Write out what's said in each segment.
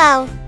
tchau!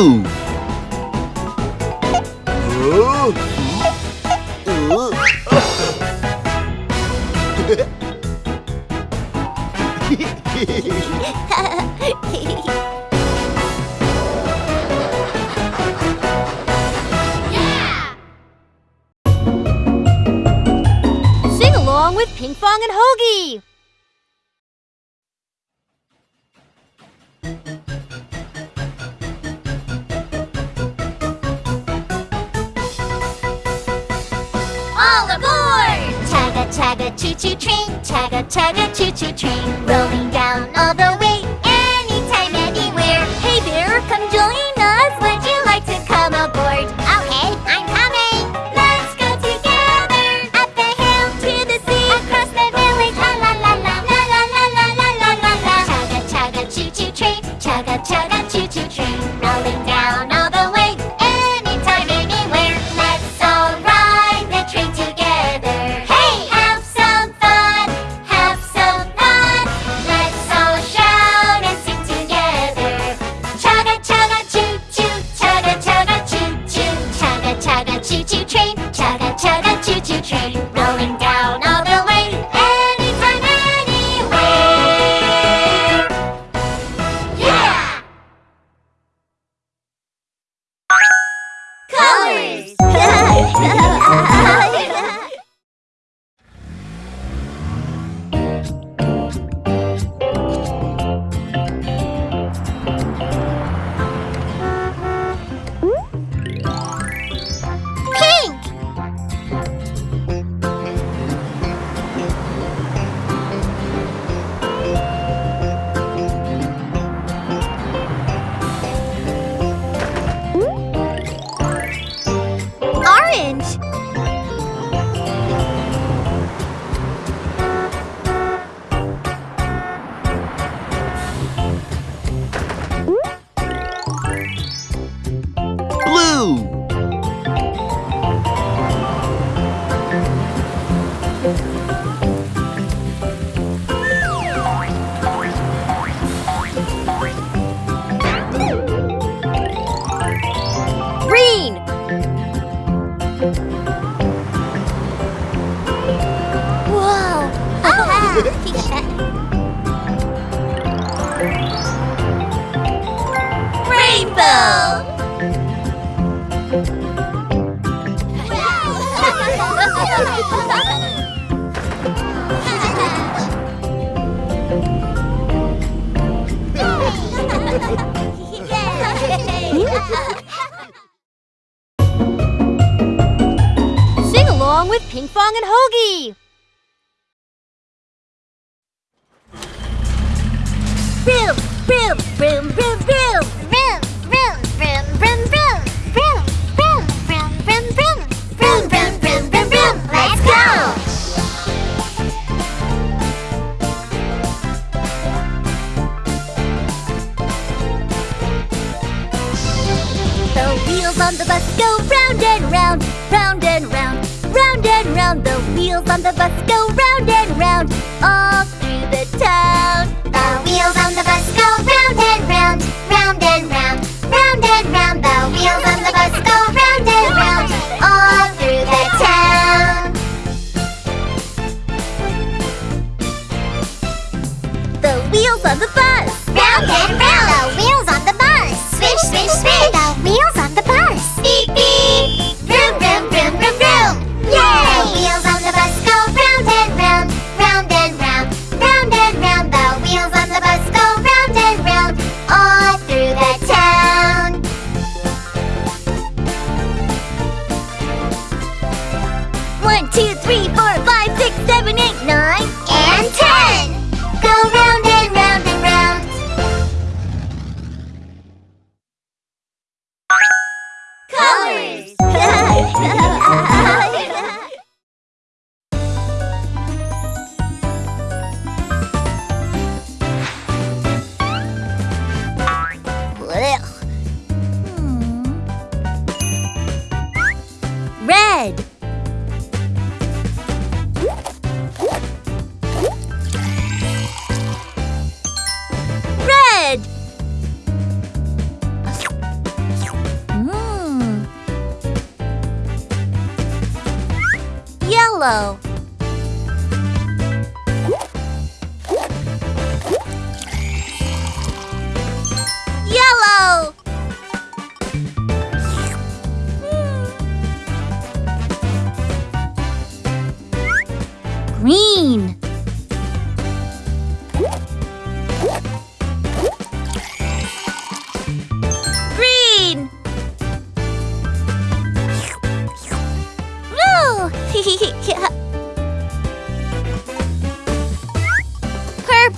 Blue. Rainbow. Sing along with Pinkfong and Hogi. Vroom, vroom, vroom, vroom, vroom. Vroom, vroom, vroom, vroom, vroom. Vroom, vroom, vroom, vroom, vroom. Vroom, vroom, vroom, vroom, vroom. Let's go! The wheels on the bus go round and round, round and round, round and round. The wheels on the bus go round and round, all through the town. The wheels on the bus go round and round, round and round, round and round. The wheels on the bus go round and round, all through the town. The wheels on the bus. Round and round. The wheels on the bus. Swish, swish, swish. The wheels 哈哈哈哈哈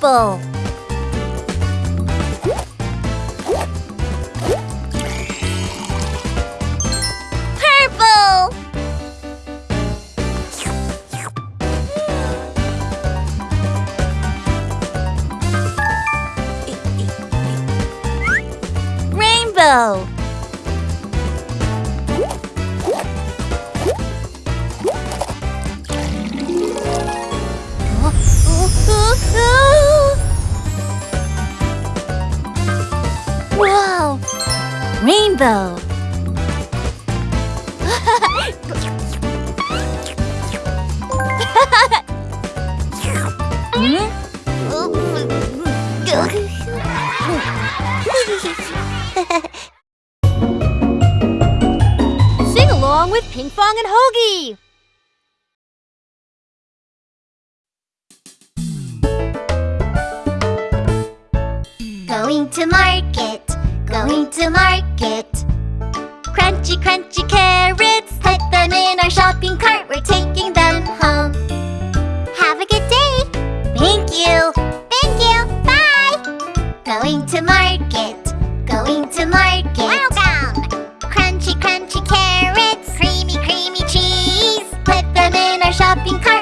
Purple. And Hogi. Going to market, going to market. Crunchy, crunchy carrots, put them in our shopping cart. We're taking them home. Have a good day. Thank you. Thank you. Bye. Going to market, going to market. In our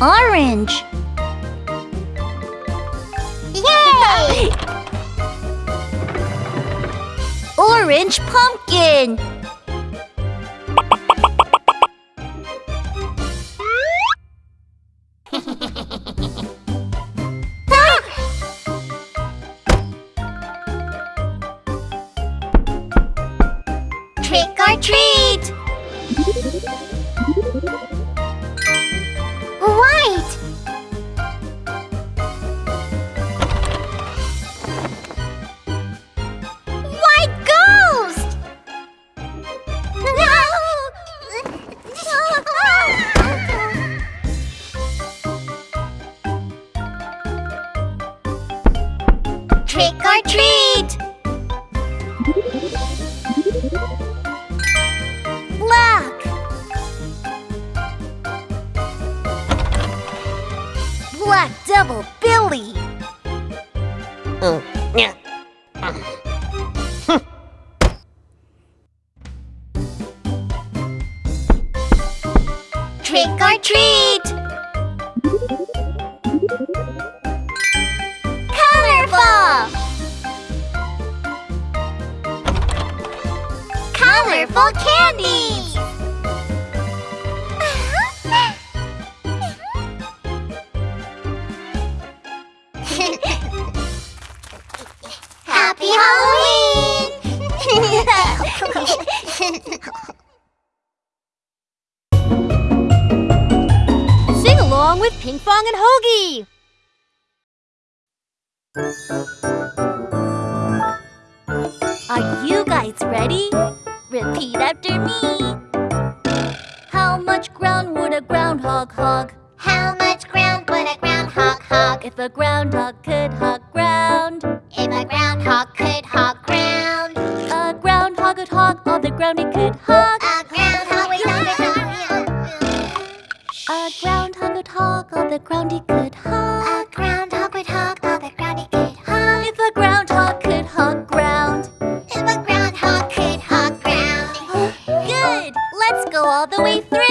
Orange! Along with Pinkfong and Hogi. Are you guys ready? Repeat after me. How much ground would a groundhog hog? How much ground would a groundhog hog? If a groundhog could hog ground. If a groundhog could hog ground. A groundhog could hog all the ground it could hog. A groundhog would hog A groundhog would hog all the ground he could hog. A groundhog would hog all the ground he could hog. If a groundhog could hog ground. If a groundhog could hog ground. Good. Let's go all the way through.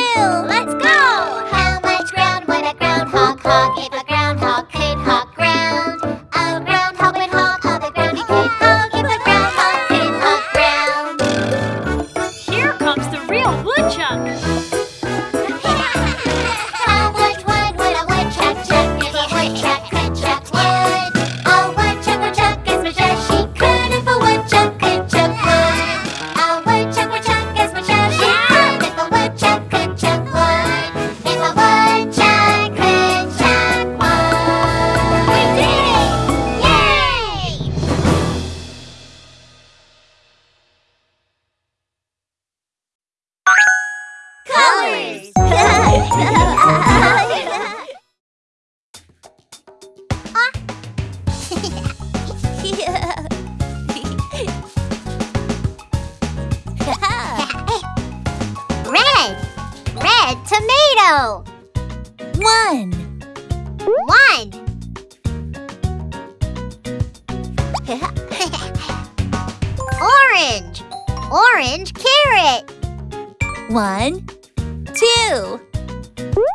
One. One. Orange. Orange carrot. One, two.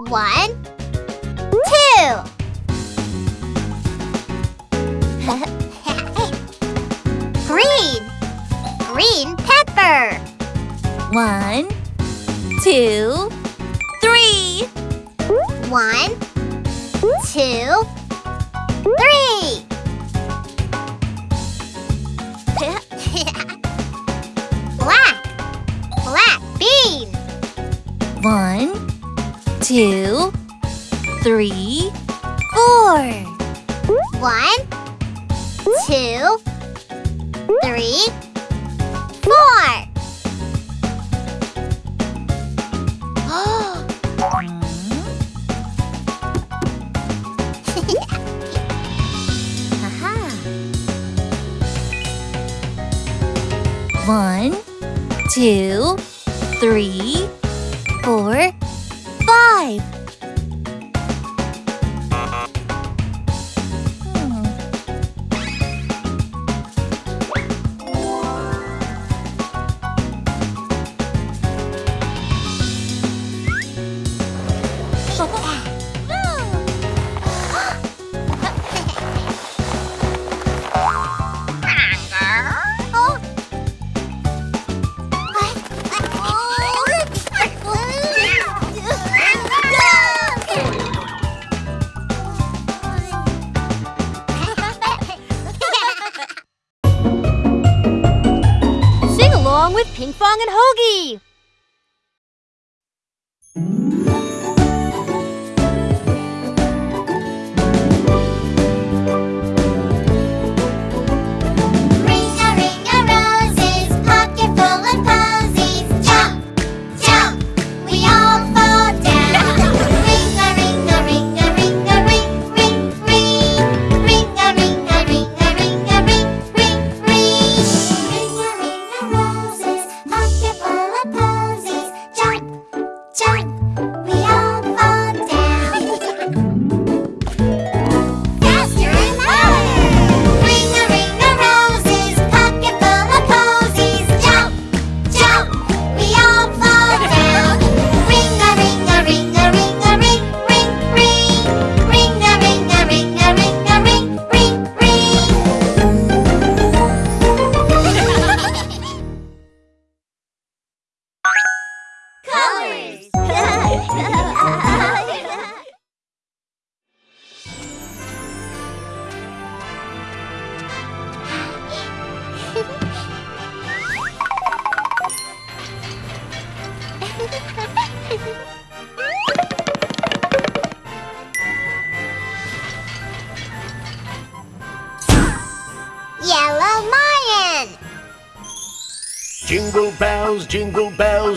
One, two. green, green pepper. One, two, one, two, three! black, black bean. One, two, three, four. One, two, three, four. two, three,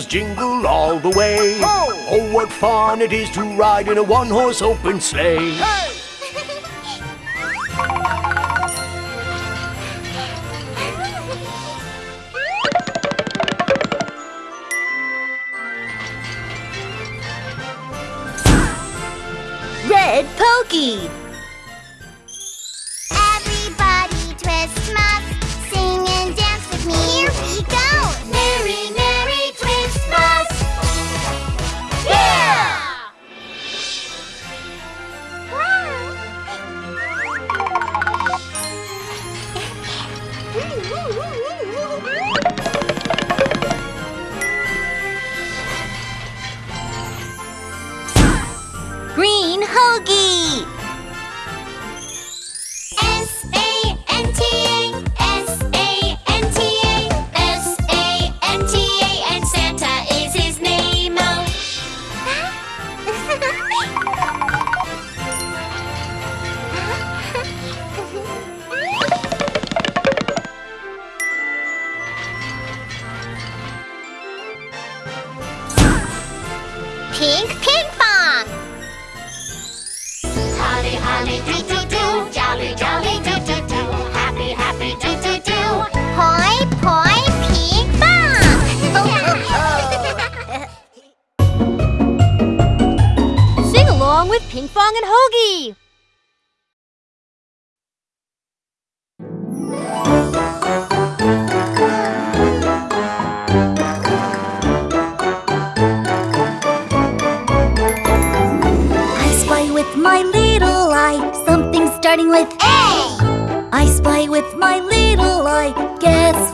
jingle all the way. Ho! Oh, what fun it is to ride in a one-horse open sleigh. Hey! Red Pokey!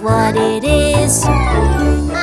What it is?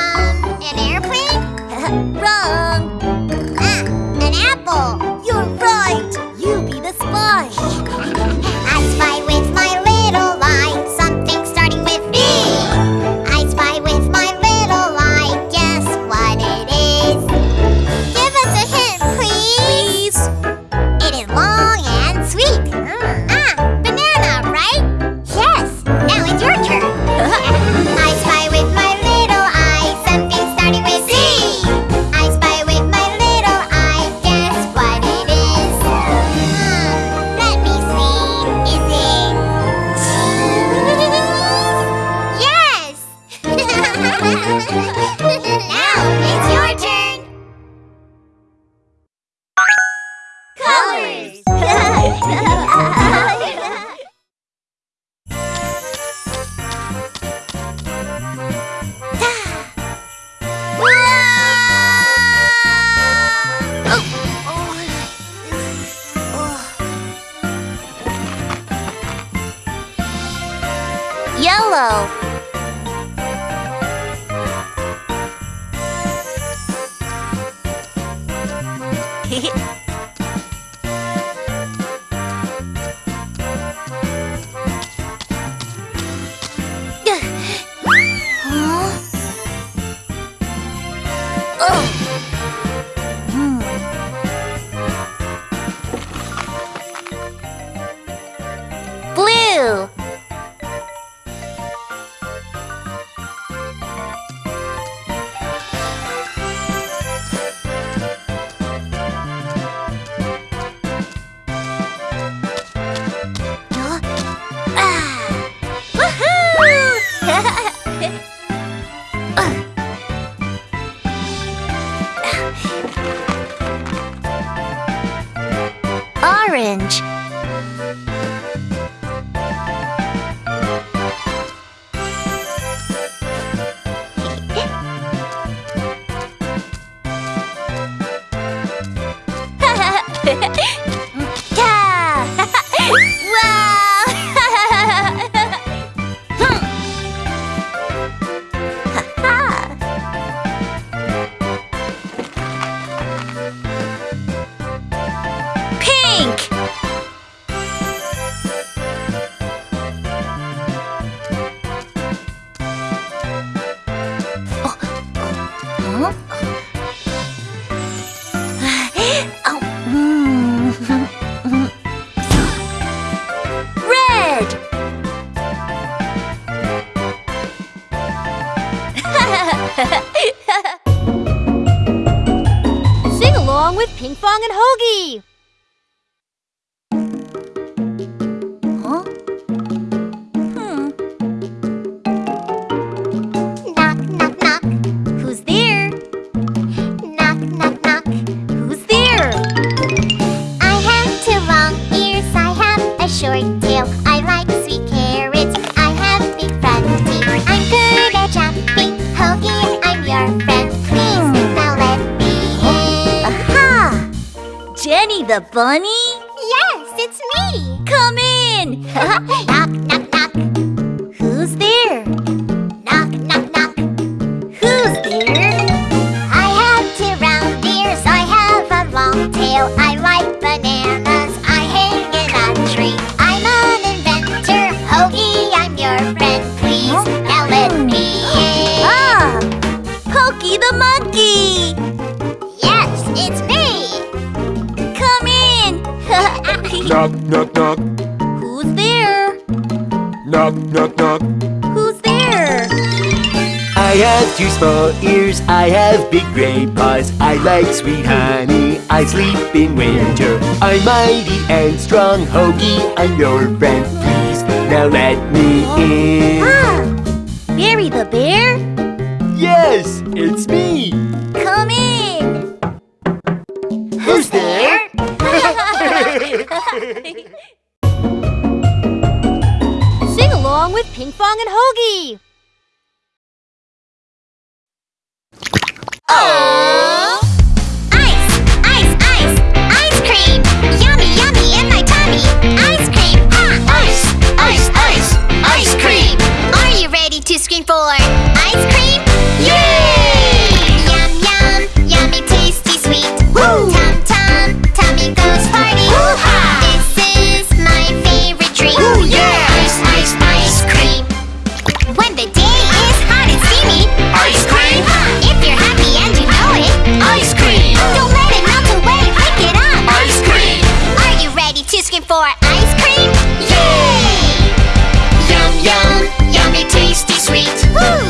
哈 哈 Four ears, I have big gray paws I like sweet honey, I sleep in winter I'm mighty and strong, Hogi, I'm your friend Please, now let me in Ah! Barry the Bear? Yes, it's me! Come in! Who's there? Sing along with Ping and Hogi! Oh! Ice, ice, ice, ice cream! Yummy, yummy in my tummy! Ice cream, ha! Ice, ice, ice, ice cream! Are you ready to scream for... Woo!